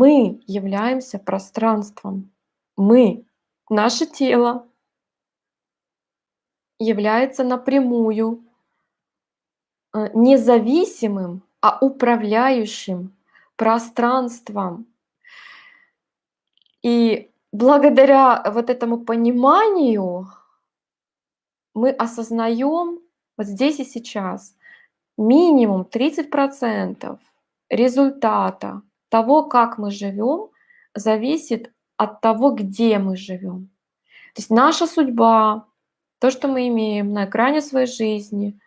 Мы являемся пространством. Мы, наше тело является напрямую э, независимым, а управляющим пространством. И благодаря вот этому пониманию мы осознаем вот здесь и сейчас минимум 30% результата того, как мы живем, зависит от того, где мы живем. То есть наша судьба, то, что мы имеем на экране своей жизни,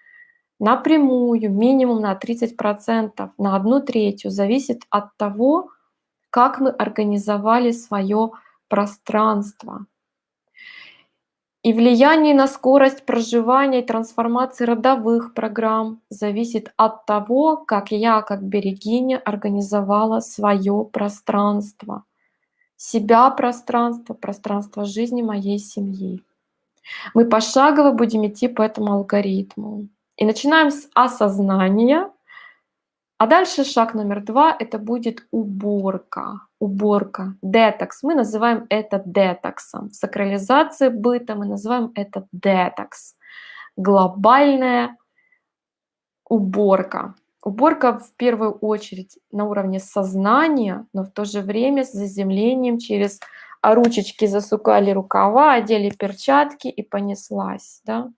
напрямую, минимум на 30%, на одну третью, зависит от того, как мы организовали свое пространство. И влияние на скорость проживания и трансформации родовых программ зависит от того, как я, как берегиня, организовала свое пространство. Себя пространство, пространство жизни моей семьи. Мы пошагово будем идти по этому алгоритму. И начинаем с осознания, а дальше шаг номер два – это будет уборка. Уборка, детокс. Мы называем это детоксом. Сакрализация быта мы называем это детокс. Глобальная уборка. Уборка в первую очередь на уровне сознания, но в то же время с заземлением через ручечки засукали рукава, одели перчатки и понеслась. Да?